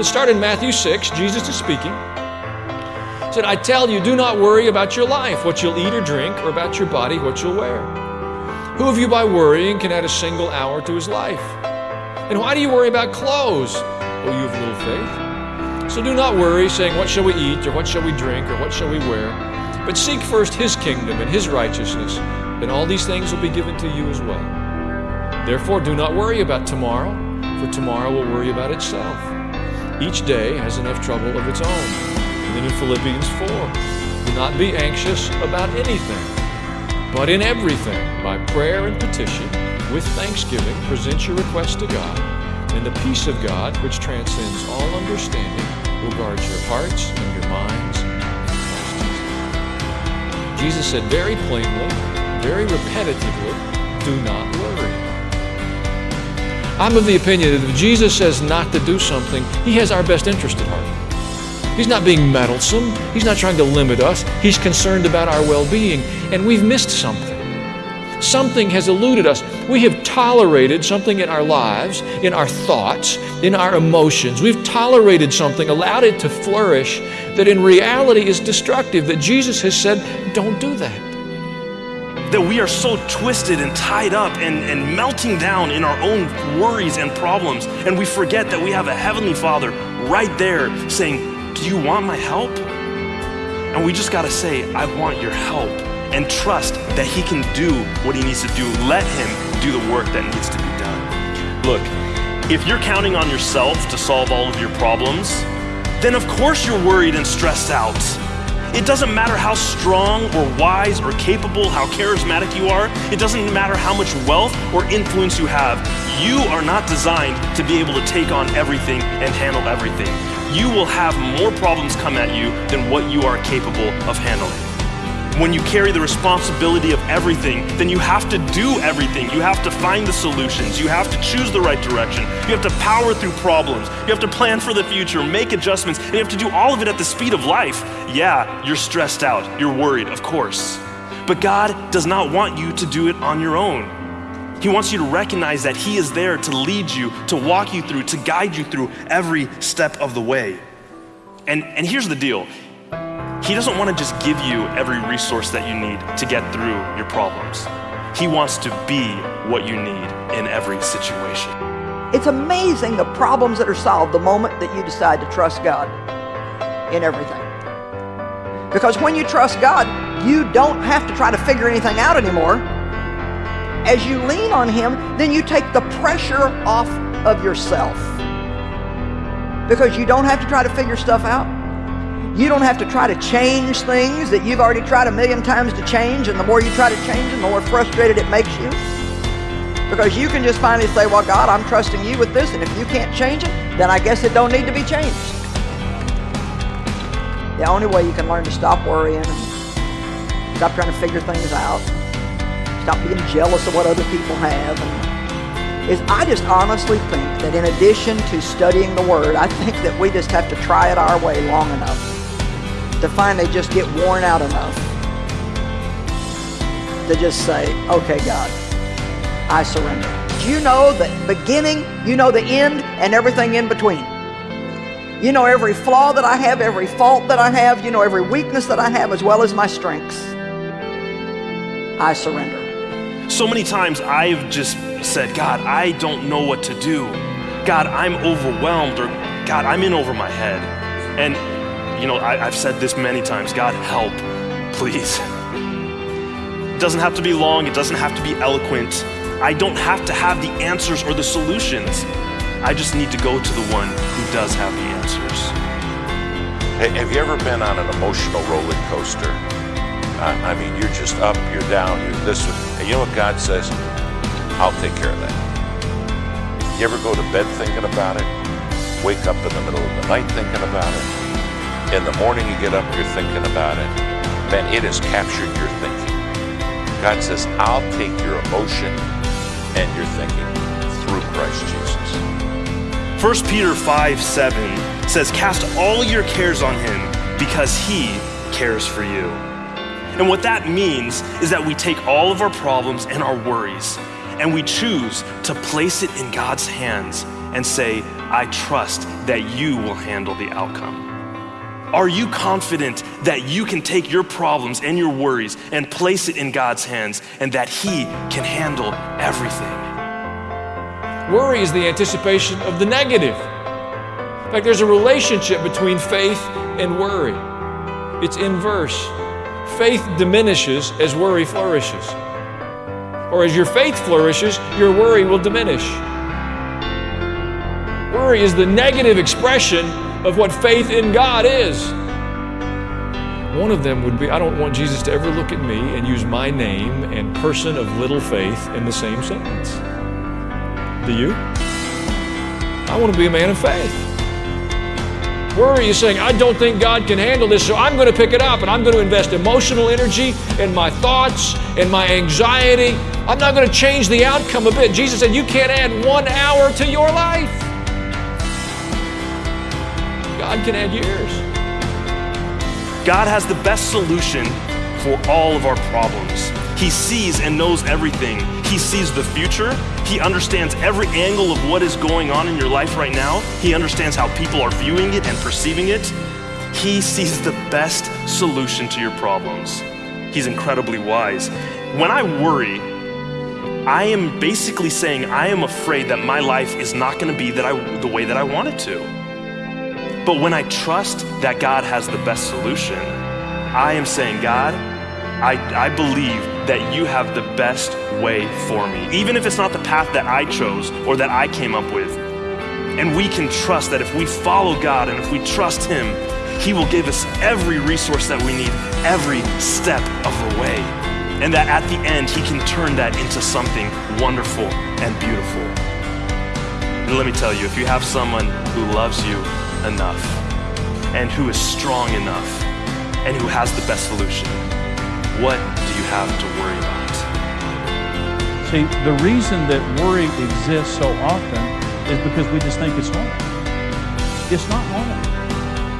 Let's start in Matthew 6. Jesus is speaking. He said, I tell you, do not worry about your life, what you'll eat or drink, or about your body, what you'll wear. Who of you by worrying can add a single hour to his life? And why do you worry about clothes? Oh, you have little faith. So do not worry, saying, What shall we eat, or what shall we drink, or what shall we wear? But seek first his kingdom and his righteousness, and all these things will be given to you as well. Therefore, do not worry about tomorrow, for tomorrow will worry about itself. Each day has enough trouble of its own. And then in Philippians 4, do not be anxious about anything, but in everything, by prayer and petition, with thanksgiving, present your requests to God, and the peace of God, which transcends all understanding, will guard your hearts and your minds. Jesus said very plainly, very repetitively, do not worry. I'm of the opinion that if Jesus says not to do something, he has our best interest at heart. He's not being meddlesome. He's not trying to limit us. He's concerned about our well being, and we've missed something. Something has eluded us. We have tolerated something in our lives, in our thoughts, in our emotions. We've tolerated something, allowed it to flourish that in reality is destructive, that Jesus has said, don't do that that we are so twisted and tied up and, and melting down in our own worries and problems. And we forget that we have a Heavenly Father right there saying, Do you want my help? And we just got to say, I want your help and trust that He can do what He needs to do. Let Him do the work that needs to be done. Look, if you're counting on yourself to solve all of your problems, then of course you're worried and stressed out. It doesn't matter how strong or wise or capable, how charismatic you are. It doesn't matter how much wealth or influence you have. You are not designed to be able to take on everything and handle everything. You will have more problems come at you than what you are capable of handling when you carry the responsibility of everything, then you have to do everything. You have to find the solutions. You have to choose the right direction. You have to power through problems. You have to plan for the future, make adjustments, and you have to do all of it at the speed of life. Yeah, you're stressed out. You're worried, of course. But God does not want you to do it on your own. He wants you to recognize that He is there to lead you, to walk you through, to guide you through every step of the way. And, and here's the deal he doesn't want to just give you every resource that you need to get through your problems. He wants to be what you need in every situation. It's amazing the problems that are solved the moment that you decide to trust God in everything. Because when you trust God, you don't have to try to figure anything out anymore. As you lean on Him, then you take the pressure off of yourself. Because you don't have to try to figure stuff out. You don't have to try to change things that you've already tried a million times to change, and the more you try to change them, the more frustrated it makes you. Because you can just finally say, well, God, I'm trusting you with this, and if you can't change it, then I guess it don't need to be changed. The only way you can learn to stop worrying stop trying to figure things out, stop being jealous of what other people have, is I just honestly think that in addition to studying the Word, I think that we just have to try it our way long enough to finally just get worn out enough to just say, okay, God, I surrender. You know the beginning, you know the end, and everything in between. You know every flaw that I have, every fault that I have, you know every weakness that I have, as well as my strengths. I surrender. So many times I've just said, God, I don't know what to do. God, I'm overwhelmed, or God, I'm in over my head. And you know, I, have said this many times God, help, please. It doesn't have to be long, it doesn't have to be eloquent. I don't have to have the answers or the solutions. I just need to go to the one who does have the answers. Have you ever been on an emotional roller coaster? I mean, you're just up, you're down, you're this. You know what God says? I'll take care of that. You ever go to bed thinking about it? Wake up in the middle of the night thinking about it? In the morning you get up, you're thinking about it. Man, it has captured your thinking. God says, I'll take your emotion and your thinking through Christ Jesus. 1 Peter 5 7 says, Cast all your cares on him because he cares for you. And what that means is that we take all of our problems and our worries and we choose to place it in God's hands and say, I trust that you will handle the outcome? Are you confident that you can take your problems and your worries and place it in God's hands and that He can handle everything? Worry is the anticipation of the negative. In fact, there's a relationship between faith and worry, it's inverse. Faith diminishes as worry flourishes. Or as your faith flourishes, your worry will diminish. Worry is the negative expression of what faith in God is. One of them would be I don't want Jesus to ever look at me and use my name and person of little faith in the same sentence. Do you? I want to be a man of faith. Worry is saying, I don't think God can handle this, so I'm going to pick it up and I'm going to invest emotional energy in my thoughts and my anxiety. I'm not going to change the outcome a bit. Jesus said, You can't add one hour to your life. God can add years. God has the best solution for all of our problems. He sees and knows everything. He sees the future. He understands every angle of what is going on in your life right now. He understands how people are viewing it and perceiving it. He sees the best solution to your problems. He's incredibly wise. When I worry, I am basically saying I am afraid that my life is not going to be that I, the way that I want it to. But when I trust that God has the best solution, I am saying, God, I, I believe that you have the best way for me, even if it's not the path that I chose or that I came up with. And we can trust that if we follow God and if we trust Him, He will give us every resource that we need every step of the way. And that at the end, He can turn that into something wonderful and beautiful. And let me tell you, if you have someone who loves you enough and who is strong enough and who has the best solution, what do you have to worry about? See, the reason that worry exists so often is because we just think it's normal. It's not normal.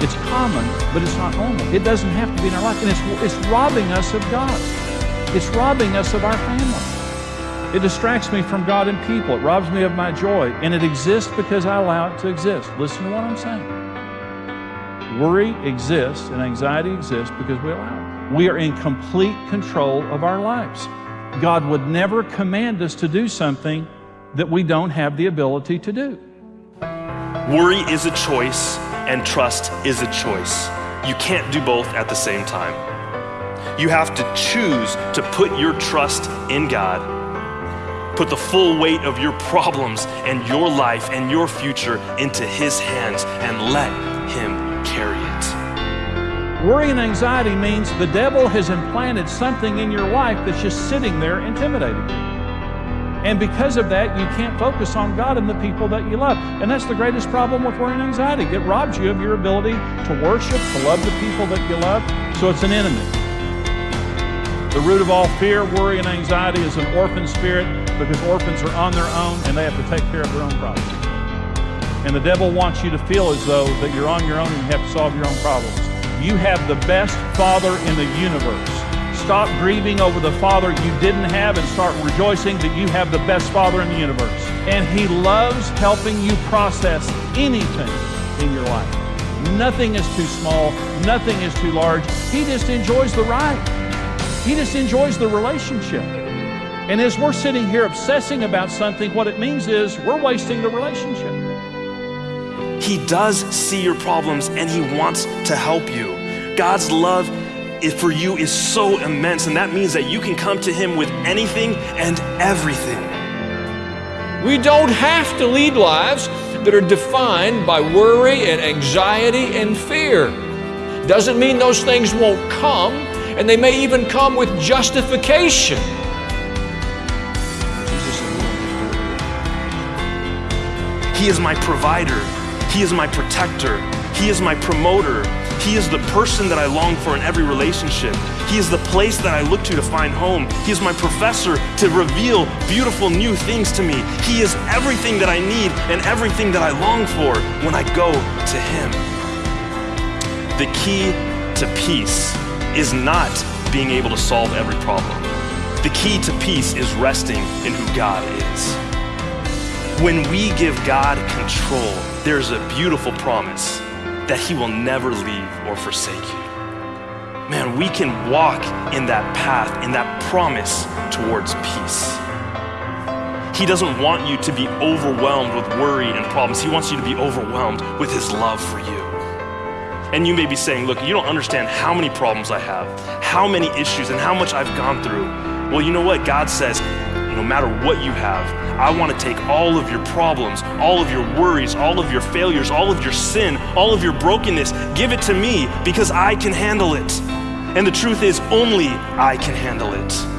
It's common, but it's not normal. It doesn't have to be in our life. And it's, it's robbing us of God. It's robbing us of our family. It distracts me from God and people. It robs me of my joy. And it exists because I allow it to exist. Listen to what I'm saying. Worry exists and anxiety exists because we allow it. We are in complete control of our lives. God would never command us to do something that we don't have the ability to do. Worry is a choice, and trust is a choice. You can't do both at the same time. You have to choose to put your trust in God, put the full weight of your problems and your life and your future into His hands, and let Him carry it. Worry and anxiety means the devil has implanted something in your life that's just sitting there intimidating you. And because of that, you can't focus on God and the people that you love. And that's the greatest problem with worry and anxiety. It robs you of your ability to worship, to love the people that you love. So it's an enemy. The root of all fear, worry, and anxiety is an orphan spirit because orphans are on their own and they have to take care of their own problems. And the devil wants you to feel as though that you're on your own and you have to solve your own problems. You have the best father in the universe. Stop grieving over the father you didn't have and start rejoicing that you have the best father in the universe. And he loves helping you process anything in your life. Nothing is too small, nothing is too large. He just enjoys the ride. He just enjoys the relationship. And as we're sitting here obsessing about something, what it means is we're wasting the relationship. He does see your problems and He wants to help you. God's love for you is so immense, and that means that you can come to Him with anything and everything. We don't have to lead lives that are defined by worry and anxiety and fear. Doesn't mean those things won't come, and they may even come with justification. He is my provider. He is my protector. He is my promoter. He is the person that I long for in every relationship. He is the place that I look to to find home. He is my professor to reveal beautiful new things to me. He is everything that I need and everything that I long for when I go to Him. The key to peace is not being able to solve every problem. The key to peace is resting in who God is. When we give God control, there's a beautiful promise that He will never leave or forsake you. Man, we can walk in that path, in that promise towards peace. He doesn't want you to be overwhelmed with worry and problems. He wants you to be overwhelmed with His love for you. And you may be saying, Look, you don't understand how many problems I have, how many issues, and how much I've gone through. Well, you know what? God says, no matter what you have, I want to take all of your problems, all of your worries, all of your failures, all of your sin, all of your brokenness, give it to me because I can handle it. And the truth is, only I can handle it.